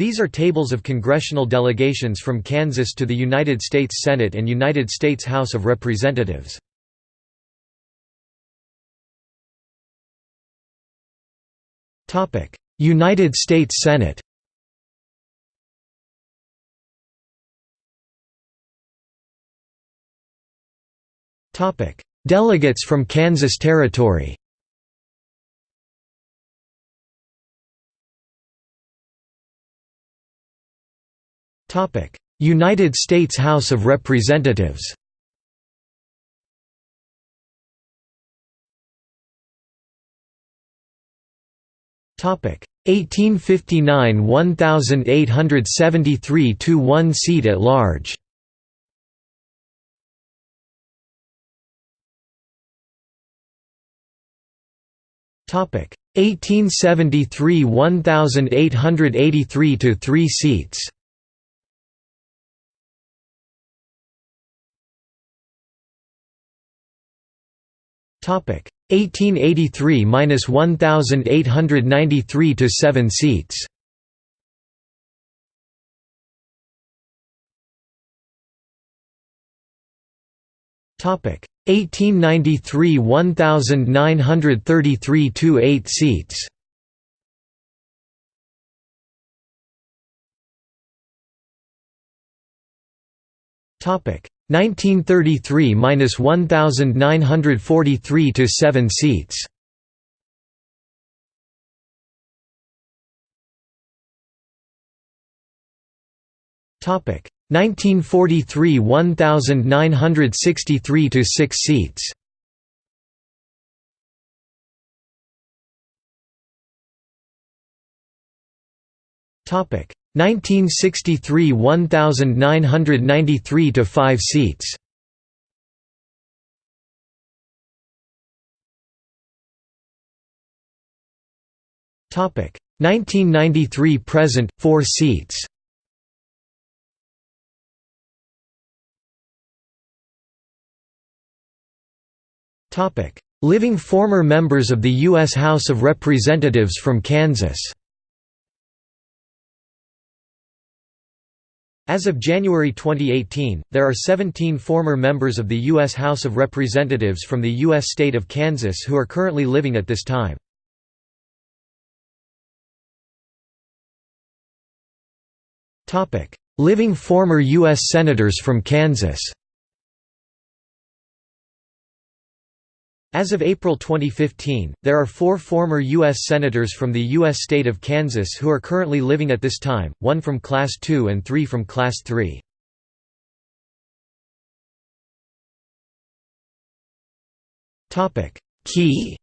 These are tables of congressional delegations from Kansas to the United States Senate and United States House of Representatives. United States Senate Delegates from Kansas Territory United States House of Representatives Topic. 1859 1873 to 1 seat at large Topic. 1873 1883 to 3 seats 1883–1893 to 7 seats. Topic 1893–1933 to 8 seats. Topic 1933–1943 to 7 seats. Topic 1943 1963 to 6 seats. Topic 1963 1993 to 5 seats. Topic 1993 present 4 seats. Topic Living former members of the U.S. House of Representatives from Kansas As of January 2018, there are 17 former members of the U.S. House of Representatives from the U.S. state of Kansas who are currently living at this time. living former U.S. Senators from Kansas As of April 2015, there are four former U.S. Senators from the U.S. state of Kansas who are currently living at this time, one from Class II and three from Class 3. Key